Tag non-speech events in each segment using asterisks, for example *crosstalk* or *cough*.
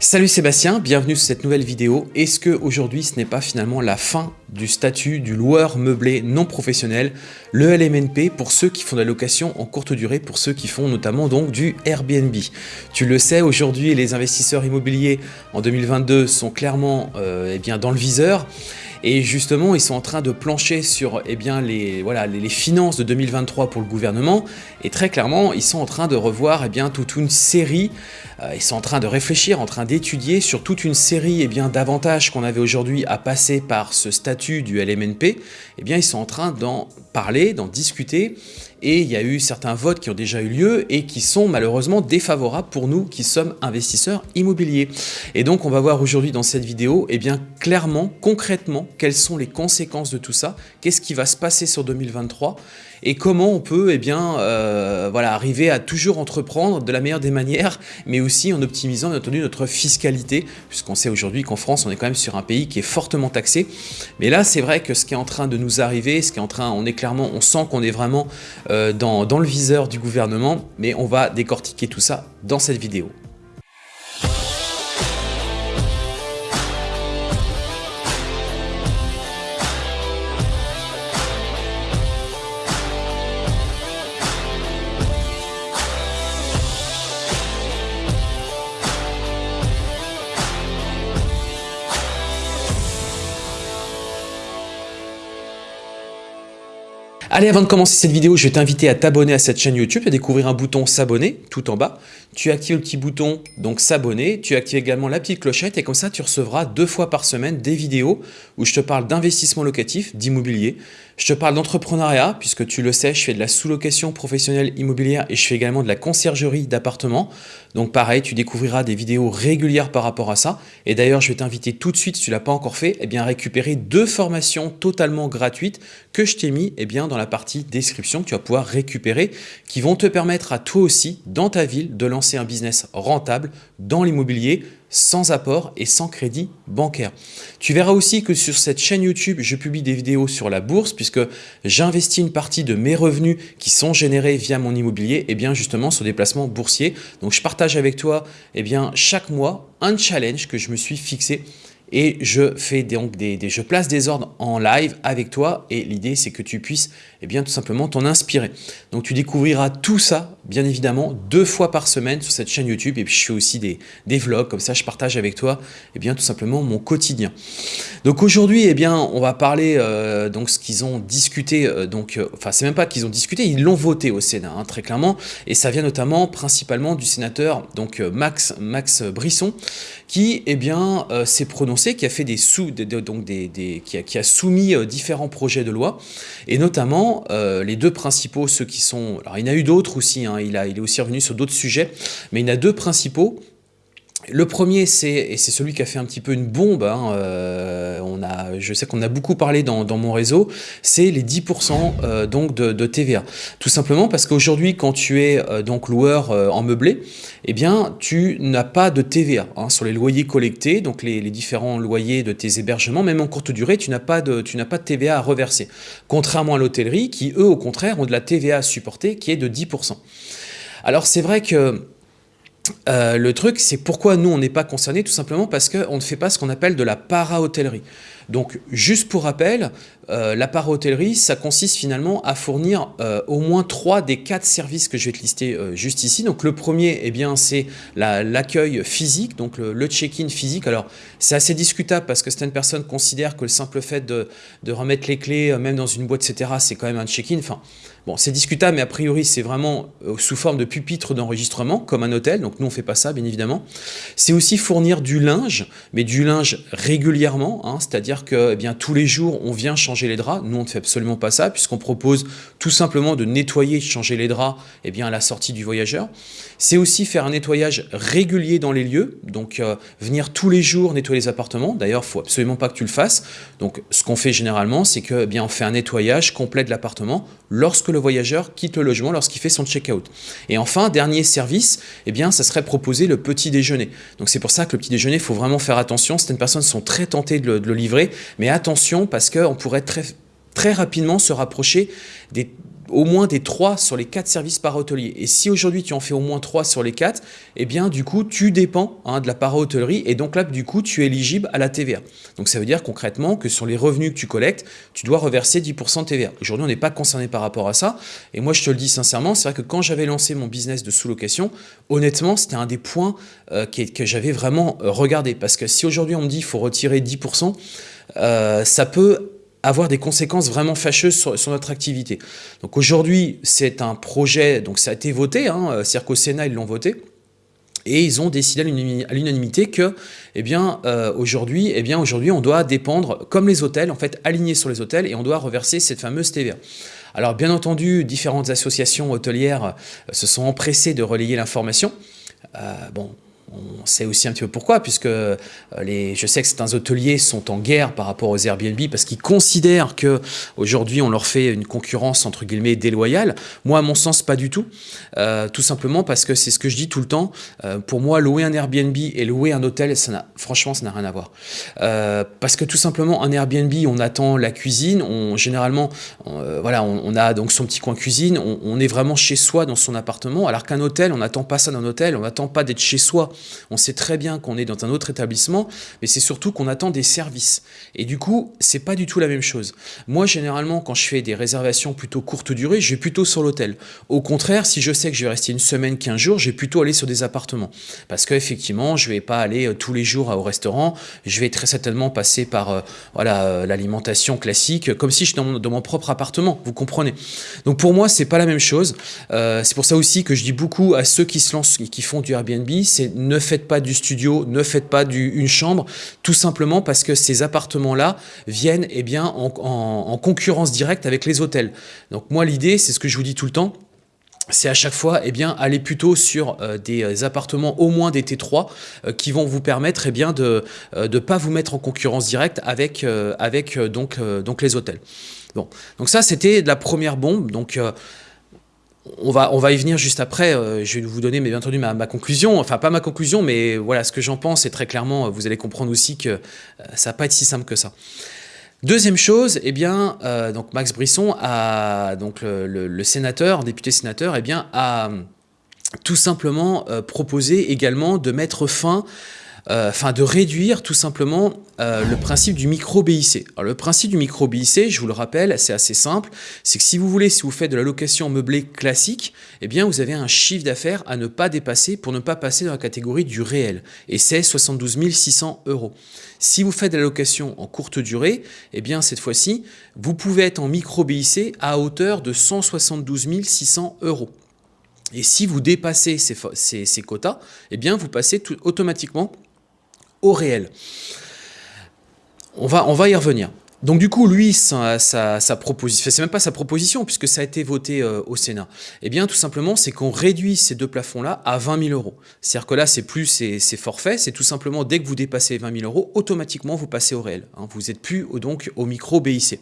Salut Sébastien, bienvenue sur cette nouvelle vidéo. Est-ce que aujourd'hui ce n'est pas finalement la fin du statut du loueur meublé non professionnel, le LMNP pour ceux qui font de la location en courte durée, pour ceux qui font notamment donc du Airbnb? Tu le sais, aujourd'hui les investisseurs immobiliers en 2022 sont clairement euh, eh bien, dans le viseur et justement, ils sont en train de plancher sur eh bien, les, voilà, les, finances de 2023 pour le gouvernement. Et très clairement, ils sont en train de revoir eh bien, toute une série, euh, ils sont en train de réfléchir, en train d'étudier sur toute une série eh d'avantages qu'on avait aujourd'hui à passer par ce statut du LMNP. Eh bien, ils sont en train d'en parler, d'en discuter et il y a eu certains votes qui ont déjà eu lieu et qui sont malheureusement défavorables pour nous qui sommes investisseurs immobiliers. Et donc on va voir aujourd'hui dans cette vidéo eh bien, clairement, concrètement, quelles sont les conséquences de tout ça, qu'est-ce qui va se passer sur 2023 et comment on peut eh bien, euh, voilà, arriver à toujours entreprendre de la meilleure des manières, mais aussi en optimisant bien entendu notre fiscalité, puisqu'on sait aujourd'hui qu'en France, on est quand même sur un pays qui est fortement taxé. Mais là, c'est vrai que ce qui est en train de nous arriver, ce qui est en train, on est clairement, on sent qu'on est vraiment euh, dans, dans le viseur du gouvernement, mais on va décortiquer tout ça dans cette vidéo. Allez, avant de commencer cette vidéo, je vais t'inviter à t'abonner à cette chaîne YouTube, à découvrir un bouton s'abonner tout en bas. Tu actives le petit bouton donc s'abonner, tu actives également la petite clochette et comme ça tu recevras deux fois par semaine des vidéos où je te parle d'investissement locatif, d'immobilier, je te parle d'entrepreneuriat, puisque tu le sais, je fais de la sous-location professionnelle immobilière et je fais également de la conciergerie d'appartements. Donc pareil, tu découvriras des vidéos régulières par rapport à ça. Et d'ailleurs, je vais t'inviter tout de suite, si tu ne l'as pas encore fait, eh bien, à récupérer deux formations totalement gratuites que je t'ai mis eh bien, dans la partie description que tu vas pouvoir récupérer, qui vont te permettre à toi aussi, dans ta ville, de lancer un business rentable dans l'immobilier sans apport et sans crédit bancaire. Tu verras aussi que sur cette chaîne YouTube, je publie des vidéos sur la bourse puisque j'investis une partie de mes revenus qui sont générés via mon immobilier et eh bien justement sur des placements boursiers. Donc je partage avec toi et eh bien chaque mois un challenge que je me suis fixé et je fais donc des, je place des ordres en live avec toi et l'idée c'est que tu puisses eh bien tout simplement t'en inspirer. Donc tu découvriras tout ça bien évidemment deux fois par semaine sur cette chaîne YouTube et puis je fais aussi des, des vlogs comme ça je partage avec toi et bien tout simplement mon quotidien. Donc aujourd'hui et bien on va parler euh, donc ce qu'ils ont discuté euh, donc euh, c'est même pas qu'ils ont discuté ils l'ont voté au Sénat hein, très clairement et ça vient notamment principalement du sénateur donc Max Max Brisson qui eh bien s'est prononcé qui a fait des donc des, qui, a, soumis euh, différents projets de loi, et notamment euh, les deux principaux, ceux qui sont, alors il y en a eu d'autres aussi, hein, il, a, il est aussi revenu sur d'autres sujets, mais il y en a deux principaux le premier, c'est et c'est celui qui a fait un petit peu une bombe. Hein, euh, on a, je sais qu'on a beaucoup parlé dans, mon réseau. C'est les 10% euh, donc de, TVA. Tout simplement parce qu'aujourd'hui, quand tu es euh, donc loueur en meublé, eh bien, tu n'as pas de TVA hein, sur les loyers collectés, donc les, différents loyers de tes hébergements, même en courte durée, tu n'as pas de, tu n'as pas de TVA à reverser. Contrairement à l'hôtellerie, qui eux, au contraire, ont de la TVA à supporter, qui est de 10%. Alors c'est vrai que euh, le truc, c'est pourquoi nous, on n'est pas concernés, tout simplement parce qu'on ne fait pas ce qu'on appelle de la para-hôtellerie. Donc, juste pour rappel, euh, la para-hôtellerie, ça consiste finalement à fournir euh, au moins trois des quatre services que je vais te lister juste ici. Donc, le premier, eh bien, c'est l'accueil physique, donc le, check-in physique. Alors, c'est assez discutable parce que certaines personnes considèrent que le simple fait de, remettre les clés, même dans une boîte, etc., c'est quand même un check-in. Enfin, Bon, c'est discutable, mais a priori, c'est vraiment euh, sous forme de pupitre d'enregistrement, comme un hôtel. Donc, nous, on ne fait pas ça, bien évidemment. C'est aussi fournir du linge, mais du linge régulièrement. Hein, C'est-à-dire que eh bien, tous les jours, on vient changer les draps. Nous, on ne fait absolument pas ça, puisqu'on propose tout simplement de nettoyer, changer les draps eh bien, à la sortie du voyageur. C'est aussi faire un nettoyage régulier dans les lieux. Donc, euh, venir tous les jours nettoyer les appartements. D'ailleurs, il ne faut absolument pas que tu le fasses. Donc, ce qu'on fait généralement, c'est que eh fait un nettoyage complet de l'appartement lorsque le voyageur quitte le logement lorsqu'il fait son check-out. Et enfin, dernier service, eh bien, ça serait proposer le petit déjeuner. Donc c'est pour ça que le petit déjeuner, il faut vraiment faire attention. Certaines personnes sont très tentées de le, livrer, mais attention parce qu'on pourrait très très rapidement se rapprocher des au moins des 3 sur les 4 services para-hôteliers. Et si aujourd'hui tu en fais au moins 3 sur les 4, eh bien du coup tu dépends hein, de la para-hôtellerie et donc là du coup tu es éligible à la TVA. Donc ça veut dire concrètement que sur les revenus que tu collectes, tu dois reverser 10% de TVA. Aujourd'hui on n'est pas concerné par rapport à ça et moi je te le dis sincèrement, c'est vrai que quand j'avais lancé mon business de sous-location, honnêtement c'était un des points euh, que, j'avais vraiment euh, regardé parce que si aujourd'hui on me dit qu'il faut retirer 10%, euh, ça peut avoir des conséquences vraiment fâcheuses sur, notre activité. Donc aujourd'hui, c'est un projet, donc ça a été voté, hein, euh, qu'au Sénat, ils l'ont voté, et ils ont décidé à l'unanimité que, eh bien, euh, aujourd'hui, eh bien, aujourd'hui, on doit dépendre, comme les hôtels, en fait, alignés sur les hôtels, et on doit reverser cette fameuse TVA. Alors, bien entendu, différentes associations hôtelières se sont empressées de relayer l'information. bon, on sait aussi un petit peu pourquoi, puisque euh, je sais que certains hôteliers sont en guerre par rapport aux Airbnb parce qu'ils considèrent que aujourd'hui on leur fait une concurrence entre guillemets déloyale. Moi, à mon sens, pas du tout. Euh, tout simplement parce que c'est ce que je dis tout le temps. Euh, pour moi, louer un Airbnb et louer un hôtel, franchement, ça n'a rien à voir. parce que tout simplement, un Airbnb, on attend la cuisine. On généralement, voilà, on, a donc son petit coin cuisine. On, on est vraiment chez soi dans son appartement. Alors qu'un hôtel, on n'attend pas ça d'un hôtel. On n'attend pas d'être chez soi on sait très bien qu'on est dans un autre établissement, mais c'est surtout qu'on attend des services. Et du coup, c'est pas du tout la même chose. Moi, généralement, quand je fais des réservations plutôt courte durée, je vais plutôt sur l'hôtel. Au contraire, si je sais que je vais rester une semaine, 15 jours, je vais plutôt aller sur des appartements. Parce qu'effectivement, je vais pas aller euh, tous les jours au restaurant, je vais très certainement passer par euh, voilà euh, l'alimentation classique, comme si je suis dans mon, propre appartement, vous comprenez. Donc pour moi, c'est pas la même chose. c'est pour ça aussi que je dis beaucoup à ceux qui se lancent, qui font du Airbnb, c'est ne faites pas du studio, ne faites pas du, une chambre, tout simplement parce que ces appartements-là viennent eh bien, en, concurrence directe avec les hôtels. Donc moi, l'idée, c'est ce que je vous dis tout le temps, c'est à chaque fois eh bien, aller plutôt sur euh, des appartements au moins des T3 euh, qui vont vous permettre eh bien, de ne euh, pas vous mettre en concurrence directe avec, avec donc, donc les hôtels. Bon. Donc ça, c'était la première bombe. On va, on va y venir juste après. Euh, je vais vous donner, mais bien entendu, ma, conclusion. Enfin, pas ma conclusion, mais voilà ce que j'en pense. Et très clairement, vous allez comprendre aussi que euh, ça va pas être si simple que ça. Deuxième chose, eh bien, euh, donc Max Brisson a, donc le, sénateur, député sénateur, eh bien, a tout simplement proposé également de mettre fin enfin de réduire tout simplement euh, le principe du micro-BIC. le principe du micro-BIC, je vous le rappelle, c'est assez simple, c'est que si vous voulez, si vous faites de la location meublée classique, eh bien vous avez un chiffre d'affaires à ne pas dépasser pour ne pas passer dans la catégorie du réel, et c'est 72 600 euros. Si vous faites de la location en courte durée, eh bien cette fois-ci, vous pouvez être en micro-BIC à hauteur de 172 600 euros. Et si vous dépassez ces, quotas, eh bien vous passez automatiquement au réel. On va, on va y revenir. Donc du coup, lui, sa, sa, proposition, c'est même pas sa proposition puisque ça a été voté euh, au Sénat. Eh bien, tout simplement, c'est qu'on réduit ces deux plafonds-là à 20 000 euros. C'est-à-dire que là, c'est plus c'est forfait, c'est tout simplement dès que vous dépassez 20 000 euros, automatiquement vous passez au réel. Hein. vous n'êtes plus donc au micro BIC.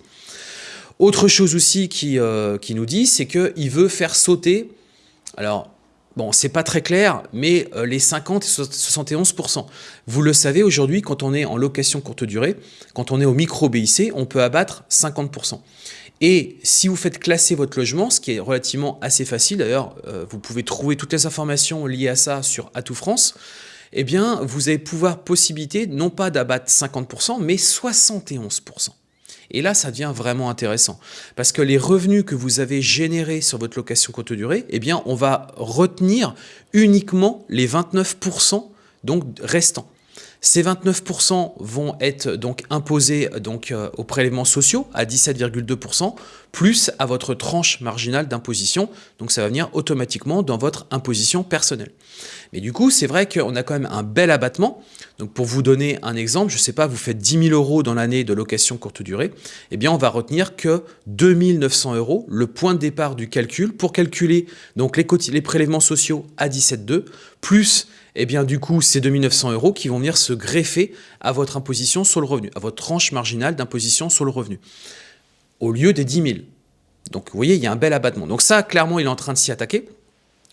Autre chose aussi qui, euh, qui nous dit, c'est qu'il veut faire sauter. Alors, Bon, c'est pas très clair, mais euh, les 50 et 71%. Vous le savez, aujourd'hui, quand on est en location courte durée, quand on est au micro BIC, on peut abattre 50%. Et si vous faites classer votre logement, ce qui est relativement assez facile, d'ailleurs, euh, vous pouvez trouver toutes les informations liées à ça sur Atout France, eh bien, vous avez pouvoir possibilité non pas d'abattre 50%, mais 71%. Et là, ça devient vraiment intéressant parce que les revenus que vous avez générés sur votre location courte durée, eh bien, on va retenir uniquement les 29% donc restants. Ces 29% vont être donc imposés donc, euh, aux prélèvements sociaux à 17,2%, plus à votre tranche marginale d'imposition. Donc ça va venir automatiquement dans votre imposition personnelle. Mais du coup, c'est vrai qu'on a quand même un bel abattement. Donc pour vous donner un exemple, je ne sais pas, vous faites 10 000 euros dans l'année de location courte durée, eh bien on va retenir que 2 900 euros, le point de départ du calcul, pour calculer les, les prélèvements sociaux à 17,2, plus et eh bien du coup ces 2900 euros qui vont venir se greffer à votre imposition sur le revenu, à votre tranche marginale d'imposition sur le revenu, au lieu des 10 000. Donc vous voyez, il y a un bel abattement. Donc ça, clairement, il est en train de s'y attaquer.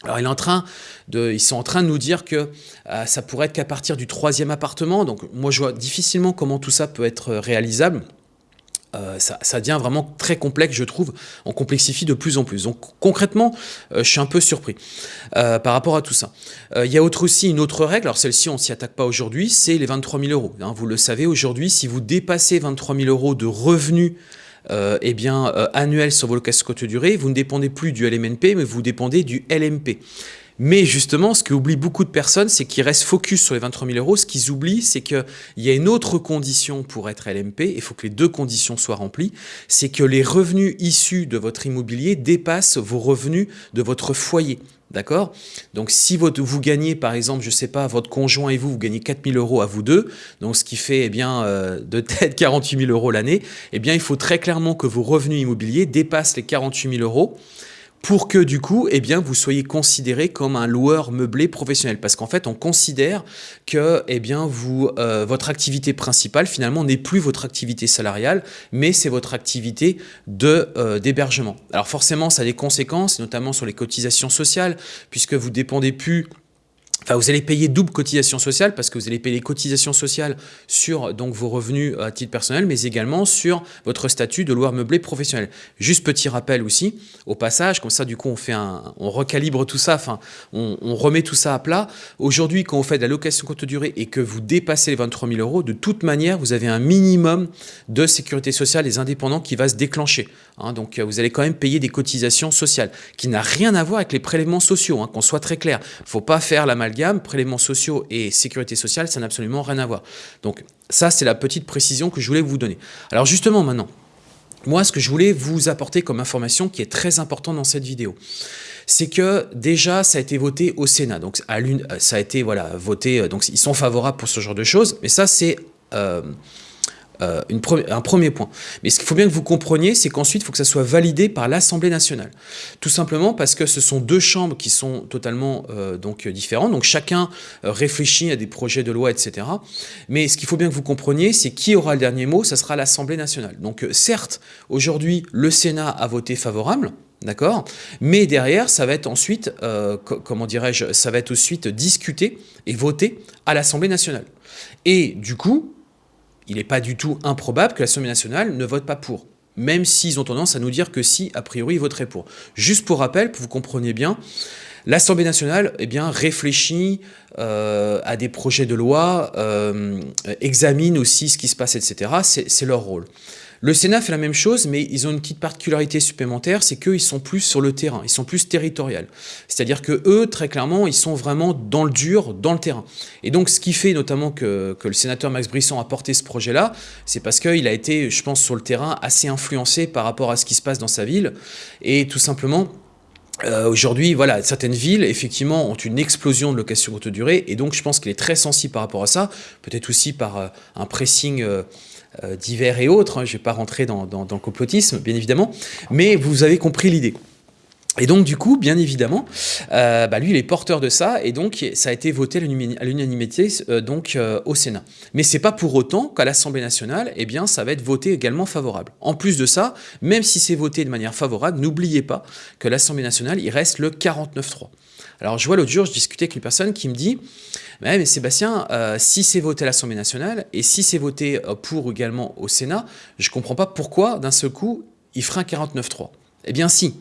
Alors ils sont en train de nous dire que euh, ça pourrait être qu'à partir du troisième appartement. Donc moi je vois difficilement comment tout ça peut être réalisable. Euh, ça, devient vraiment très complexe, je trouve. On complexifie de plus en plus. Donc concrètement, euh, je suis un peu surpris euh, par rapport à tout ça. Il y a autre aussi une autre règle, alors celle-ci on s'y attaque pas aujourd'hui, c'est les 23 000 euros. Hein, vous le savez aujourd'hui, si vous dépassez 23 000 euros de revenus eh bien, annuels sur vos locations courte durée, vous ne dépendez plus du LMNP, mais vous dépendez du LMP. Mais justement, ce qu'oublient beaucoup de personnes, c'est qu'ils restent focus sur les 23 000 euros. Ce qu'ils oublient, c'est qu'il y a une autre condition pour être LMP, il faut que les deux conditions soient remplies, c'est que les revenus issus de votre immobilier dépassent vos revenus de votre foyer. D'accord? Donc, si vous gagnez, par exemple, je ne sais pas, votre conjoint et vous, vous gagnez 4 000 euros à vous deux, donc ce qui fait eh bien, euh, de tête *laughs* 48 000 euros l'année, eh bien, il faut très clairement que vos revenus immobiliers dépassent les 48 000 euros pour que du coup, eh bien, vous soyez considéré comme un loueur meublé professionnel. Parce qu'en fait, on considère que eh bien, vous, euh, votre activité principale, finalement, n'est plus votre activité salariale, mais c'est votre activité euh, d'hébergement. Alors forcément, ça a des conséquences, notamment sur les cotisations sociales, puisque vous dépendez plus Enfin, vous allez payer double cotisation sociale parce que vous allez payer les cotisations sociales sur vos revenus à titre personnel, mais également sur votre statut de loueur meublé professionnel. Juste petit rappel aussi, au passage, comme ça du coup on fait on recalibre tout ça, enfin on, remet tout ça à plat. Aujourd'hui, quand vous faites de la location courte durée et que vous dépassez les 23 000 euros, de toute manière, vous avez un minimum de sécurité sociale des indépendants qui va se déclencher. Hein. donc vous allez quand même payer des cotisations sociales, qui n'a rien à voir avec les prélèvements sociaux, hein, qu'on soit très clair. Il ne faut pas faire la mal gamme, prélèvements sociaux et sécurité sociale, ça n'a absolument rien à voir. Donc ça, c'est la petite précision que je voulais vous donner. Alors justement maintenant, moi, ce que je voulais vous apporter comme information qui est très important dans cette vidéo, c'est que déjà, ça a été voté au Sénat. Donc, à ça a été voilà, voté, donc ils sont favorables pour ce genre de choses, mais ça, c'est... Euh, euh, un premier point. Mais ce qu'il faut bien que vous compreniez, c'est qu'ensuite, il faut que ça soit validé par l'Assemblée nationale. Tout simplement parce que ce sont deux chambres qui sont totalement euh, donc, différentes. Donc chacun euh, réfléchit à des projets de loi, etc. Mais ce qu'il faut bien que vous compreniez, c'est qui aura le dernier mot, ça sera l'Assemblée nationale. Donc certes, aujourd'hui, le Sénat a voté favorable, D'accord Mais derrière, ça va être ensuite, comment dirais-je, ça va être ensuite discuté et voté à l'Assemblée nationale. Et du coup, il n'est pas du tout improbable que l'Assemblée nationale ne vote pas pour, même s'ils ont tendance à nous dire que si, a priori, ils voteraient pour. Juste pour rappel, pour que vous compreniez bien, l'Assemblée nationale eh réfléchit euh, à des projets de loi, euh, examine aussi ce qui se passe, etc. C'est leur rôle. Le Sénat fait la même chose, mais ils ont une petite particularité supplémentaire, c'est qu'ils sont plus sur le terrain, ils sont plus territoriaux. C'est-à-dire que eux, très clairement, ils sont vraiment dans le dur, dans le terrain. Et donc, ce qui fait notamment que, le sénateur Max Brisson a porté ce projet-là, c'est parce qu'il a été, je pense, sur le terrain assez influencé par rapport à ce qui se passe dans sa ville, et tout simplement, euh, Aujourd'hui, voilà, certaines villes, effectivement, ont une explosion de location courte durée, et donc je pense qu'il est très sensible par rapport à ça, peut-être aussi par euh, un pressing euh, divers et autres. Hein, je ne vais pas rentrer dans, le complotisme, bien évidemment, mais vous avez compris l'idée. Et donc, du coup, bien évidemment, euh, bah, lui, il est porteur de ça, et donc ça a été voté à l'unanimité euh, donc au Sénat. Mais c'est pas pour autant qu'à l'Assemblée nationale, eh bien, ça va être voté également favorable. En plus de ça, même si c'est voté de manière favorable, n'oubliez pas que l'Assemblée nationale, il reste le 49-3. Alors, je vois l'autre jour, je discutais avec une personne qui me dit mais Sébastien, euh, si c'est voté à l'Assemblée nationale et si c'est voté euh, pour également au Sénat, je ne comprends pas pourquoi d'un seul coup il fera un 49-3. Eh bien si,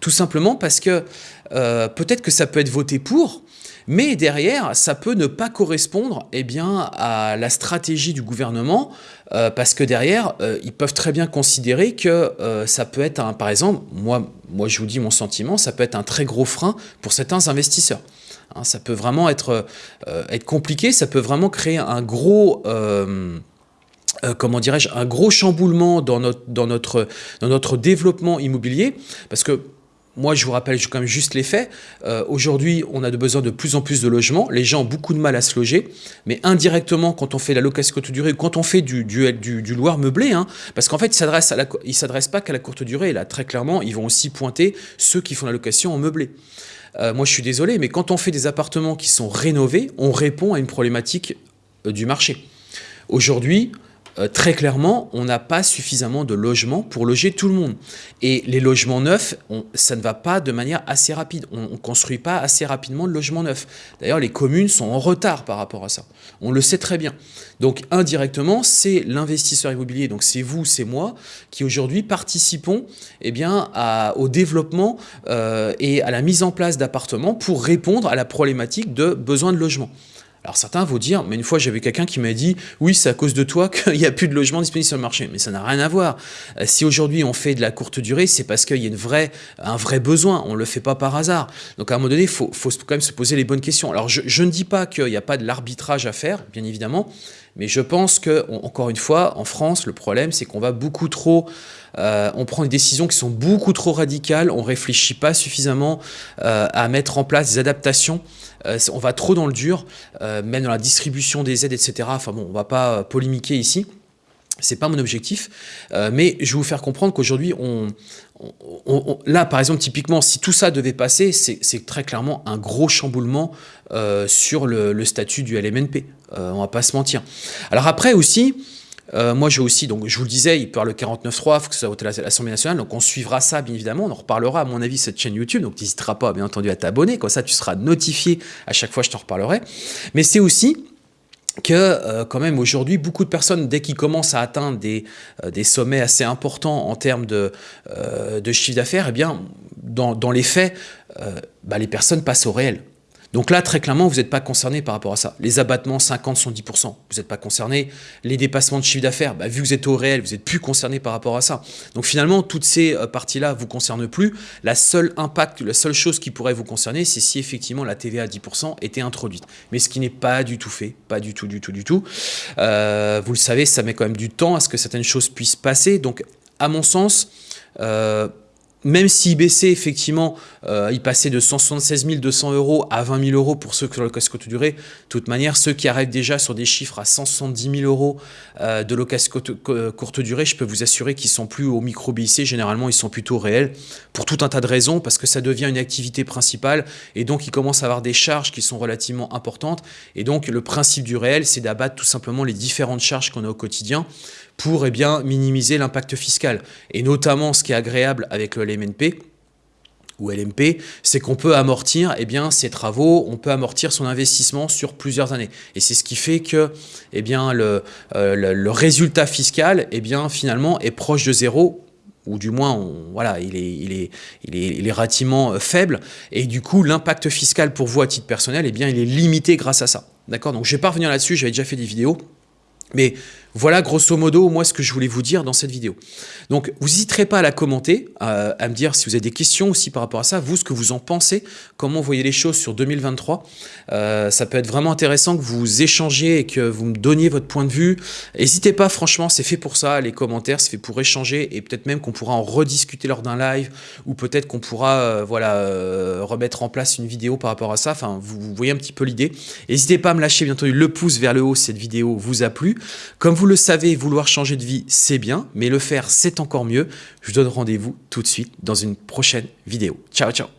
tout simplement parce que euh, peut-être que ça peut être voté pour, mais derrière, ça peut ne pas correspondre eh bien, à la stratégie du gouvernement, parce que derrière, ils peuvent très bien considérer que ça peut être, un, par exemple, moi, moi je vous dis mon sentiment, ça peut être un très gros frein pour certains investisseurs. Hein, ça peut vraiment être, euh, être compliqué, ça peut vraiment créer un gros... Euh, euh, comment dirais-je, un gros chamboulement dans notre, dans, notre, dans notre développement immobilier, parce que moi, je vous rappelle quand même juste les faits. Aujourd'hui, on a besoin de plus en plus de logements. Les gens ont beaucoup de mal à se loger. Mais indirectement, quand on fait la location courte durée, quand on fait du, du loir meublé, hein, parce qu'en fait, ils ne s'adressent pas qu'à la courte durée. là, très clairement, ils vont aussi pointer ceux qui font la location en meublé. Euh, moi je suis désolé, mais quand on fait des appartements qui sont rénovés, on répond à une problématique euh, du marché. Aujourd'hui, euh, très clairement, on n'a pas suffisamment de logements pour loger tout le monde. Et les logements neufs, ça ne va pas de manière assez rapide. On ne construit pas assez rapidement de logements neufs. D'ailleurs, les communes sont en retard par rapport à ça. On le sait très bien. Donc, indirectement, c'est l'investisseur immobilier, donc c'est vous, c'est moi, qui aujourd'hui participons eh bien, au développement euh, et à la mise en place d'appartements pour répondre à la problématique de besoin de logement. Alors certains vont dire, mais une fois j'avais quelqu'un qui m'a dit, oui c'est à cause de toi *laughs* qu'il n'y a plus de logements disponibles sur le marché. Mais ça n'a rien à voir. Euh, si aujourd'hui on fait de la courte durée, c'est parce qu'il y a une vraie, un vrai besoin. On ne le fait pas par hasard. Donc à un moment donné, il faut, faut, quand même se poser les bonnes questions. Alors je, ne dis pas qu'il n'y a pas de l'arbitrage à faire, bien évidemment, mais je pense que, encore une fois, en France, le problème c'est qu'on va beaucoup trop euh, on prend des décisions qui sont beaucoup trop radicales, on réfléchit pas suffisamment euh, à mettre en place des adaptations, euh, on va trop dans le dur, même dans la distribution des aides, etc. Enfin bon, on va pas polémiquer ici. C'est pas mon objectif, mais je vais vous faire comprendre qu'aujourd'hui, là, par exemple, typiquement, si tout ça devait passer, c'est très clairement un gros chamboulement sur le, le, statut du LMNP. on va pas se mentir. Alors après aussi, euh, moi, j'ai aussi, donc je vous le disais, il parle le 49.3, il faut que ça vote à l'Assemblée nationale, donc on suivra ça, bien évidemment, on en reparlera, à mon avis, cette chaîne YouTube, donc n'hésitera pas, bien entendu, à t'abonner, comme ça tu seras notifié à chaque fois je t'en reparlerai. Mais c'est aussi que euh, quand même aujourd'hui beaucoup de personnes dès qu'ils commencent à atteindre des, euh, des, sommets assez importants en termes de, de chiffre d'affaires, eh bien dans, dans, les faits, bah, les personnes passent au réel. Donc là, très clairement, vous n'êtes pas concerné par rapport à ça. Les abattements 50, 110%, vous n'êtes pas concerné. Les dépassements de chiffre d'affaires, bah, vu que vous êtes au réel, vous n'êtes plus concerné par rapport à ça. Donc finalement, toutes ces euh, parties-là vous concernent plus. La seule impact, la seule chose qui pourrait vous concerner, c'est si effectivement la TVA à 10% était introduite. Mais ce qui n'est pas du tout fait, pas du tout, du tout, du tout. Euh, vous le savez, ça met quand même du temps à ce que certaines choses puissent passer. Donc, à mon sens, euh, même s'il baissait effectivement, euh, il passait de 176 200 euros à 20 000 euros pour ceux qui ont location courte durée, de toute manière, ceux qui arrivent déjà sur des chiffres à 170 000 euros euh, de location courte durée, je peux vous assurer qu'ils sont plus au micro BIC, généralement ils sont plutôt réels, pour tout un tas de raisons, parce que ça devient une activité principale, et donc ils commencent à avoir des charges qui sont relativement importantes, et donc le principe du réel, c'est d'abattre tout simplement les différentes charges qu'on a au quotidien, pour eh bien, minimiser l'impact fiscal. Et notamment, ce qui est agréable avec le LMNP, ou LMP, c'est qu'on peut amortir eh ses travaux, on peut amortir son investissement sur plusieurs années. Et c'est ce qui fait que eh bien, le, euh, le, résultat fiscal finalement est proche de zéro ou du moins, voilà, il est, il, est, il, est, il est relativement euh, faible, et du coup, l'impact fiscal pour vous à titre personnel, eh bien, il est limité grâce à ça. D'accord? Donc, je ne vais pas revenir là-dessus, j'avais déjà fait des vidéos, mais voilà grosso modo moi ce que je voulais vous dire dans cette vidéo. Donc vous n'hésiterez pas à la commenter, à, me dire si vous avez des questions aussi par rapport à ça, vous ce que vous en pensez, comment vous voyez les choses sur 2023. Euh, ça peut être vraiment intéressant que vous échangiez et que vous me donniez votre point de vue. N'hésitez pas franchement, c'est fait pour ça, les commentaires, c'est fait pour échanger et peut-être même qu'on pourra en rediscuter lors d'un live ou peut-être qu'on pourra euh, voilà, euh, remettre en place une vidéo par rapport à ça. Enfin, vous, voyez un petit peu l'idée. N'hésitez pas à me lâcher bien entendu le pouce vers le haut si cette vidéo vous a plu. Comme vous le savez, vouloir changer de vie, c'est bien, mais le faire, c'est encore mieux. Je vous donne rendez-vous tout de suite dans une prochaine vidéo. Ciao, ciao